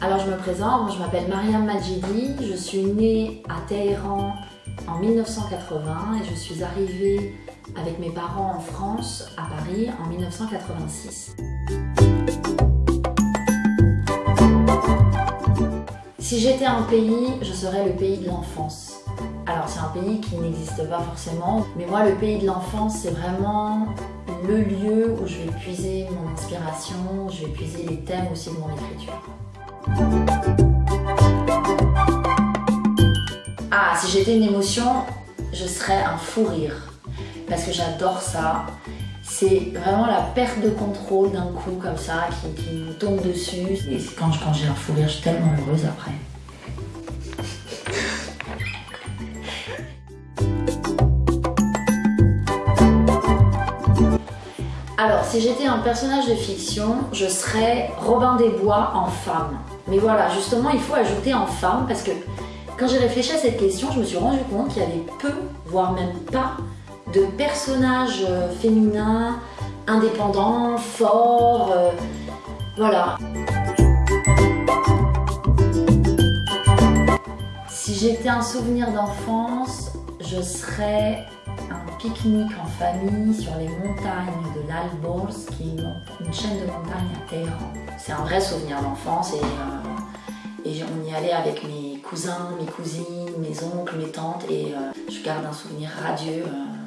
Alors je me présente, je m'appelle Mariam Majidi, je suis née à Téhéran en 1980 et je suis arrivée avec mes parents en France, à Paris, en 1986. Si j'étais un pays, je serais le pays de l'enfance. Alors c'est un pays qui n'existe pas forcément, mais moi le pays de l'enfance c'est vraiment le lieu où je vais puiser mon inspiration, je vais puiser les thèmes aussi de mon écriture. Ah, si j'étais une émotion, je serais un fou rire. Parce que j'adore ça. C'est vraiment la perte de contrôle d'un coup comme ça qui, me tombe dessus. Et quand, quand j'ai un fou rire, je suis tellement heureuse après. Alors, si j'étais un personnage de fiction, je serais Robin des Bois en femme. Mais voilà, justement, il faut ajouter en femme parce que quand j'ai réfléchi à cette question, je me suis rendu compte qu'il y avait peu, voire même pas, de personnages euh, féminins, indépendants, forts, euh, voilà. Si j'étais un souvenir d'enfance, je serais pique-nique en famille sur les montagnes de l'Alborz, qui est une chaîne de montagnes à Téhéran. C'est un vrai souvenir d'enfance euh, et, on y allait avec mes cousins, mes cousines, mes oncles, mes tantes et euh, je garde un souvenir radieux. Euh,